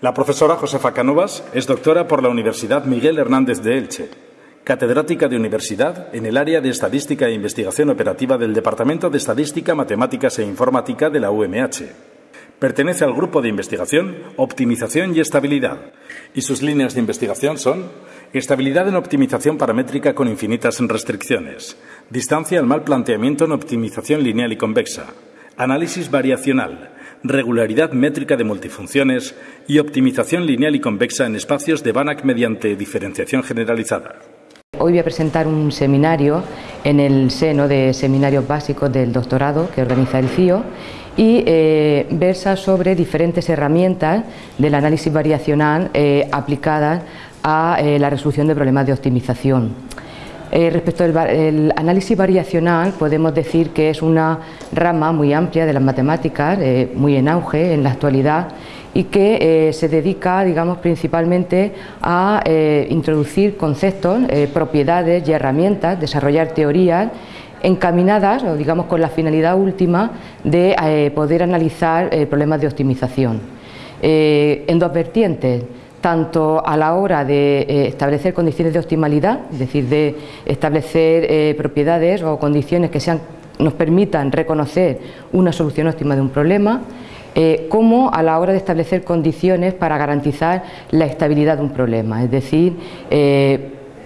La profesora Josefa Canovas es doctora por la Universidad Miguel Hernández de Elche, catedrática de universidad en el área de Estadística e Investigación Operativa del Departamento de Estadística, Matemáticas e Informática de la UMH. Pertenece al grupo de investigación Optimización y Estabilidad, y sus líneas de investigación son estabilidad en optimización paramétrica con infinitas restricciones, distancia al mal planteamiento en optimización lineal y convexa, análisis variacional, regularidad métrica de multifunciones y optimización lineal y convexa en espacios de Banach mediante diferenciación generalizada. Hoy voy a presentar un seminario en el seno de seminarios básicos del doctorado que organiza el CIO y eh, versa sobre diferentes herramientas del análisis variacional eh, aplicadas a eh, la resolución de problemas de optimización. Eh, respecto al análisis variacional, podemos decir que es una rama muy amplia de las matemáticas, eh, muy en auge en la actualidad y que eh, se dedica, digamos, principalmente a introducir conceptos, propiedades y herramientas, desarrollar teorías encaminadas, o digamos, con la finalidad última de poder analizar problemas de optimización. en dos vertientes tanto a la hora de eh, establecer condiciones de optimalidad, es decir, de establecer eh, propiedades o condiciones que nos permitan reconocer una solución óptima de un problema, eh, como a la hora de establecer condiciones para garantizar la estabilidad de un problema, es decir,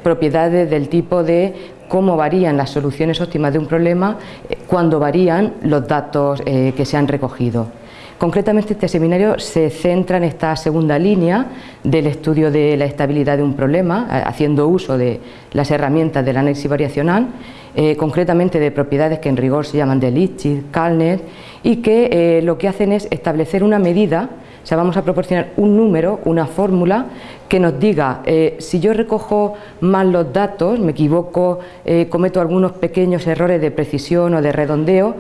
propiedades del tipo de cómo varían las soluciones óptimas de un problema cuando varían los datos que se han recogido. Concretamente este seminario se centra en esta segunda línea del estudio de la estabilidad de un problema, haciendo uso de las herramientas del análisis variacional, eh, concretamente de propiedades que en rigor se llaman de Lipschitz, Kallner, y que eh, lo que hacen es establecer una medida o sea, vamos a proporcionar un número, una fórmula que nos diga eh, si yo recojo mal los datos, me equivoco, cometo algunos pequeños errores de precisión o de redondeo,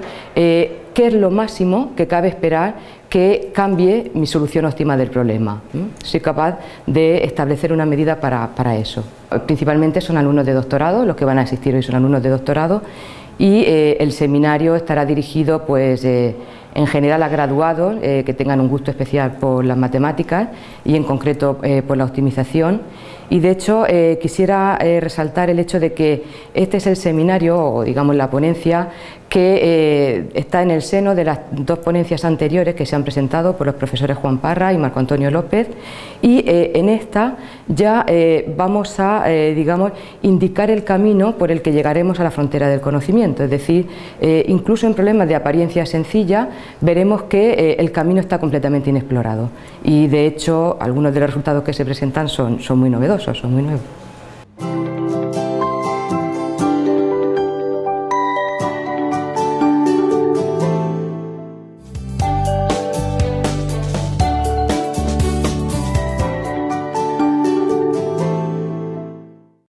qué es lo máximo que cabe esperar que cambie mi solución óptima del problema. Soy capaz de establecer una medida para, para eso. Principalmente son alumnos de doctorado, los que van a asistir hoy son alumnos de doctorado y el seminario estará dirigido pues en general a graduados eh, que tengan un gusto especial por las matemáticas y en concreto eh, por la optimización y de hecho eh, quisiera resaltar el hecho de que este es el seminario o digamos la ponencia que eh, está en el seno de las dos ponencias anteriores que se han presentado por los profesores Juan Parra y Marco Antonio López. Y eh, en esta ya eh, vamos a digamos, indicar el camino por el que llegaremos a la frontera del conocimiento, es decir, incluso en problemas de apariencia sencilla veremos que el camino está completamente inexplorado. Y de hecho algunos de los resultados que se presentan son, son muy novedosos, son muy nuevos.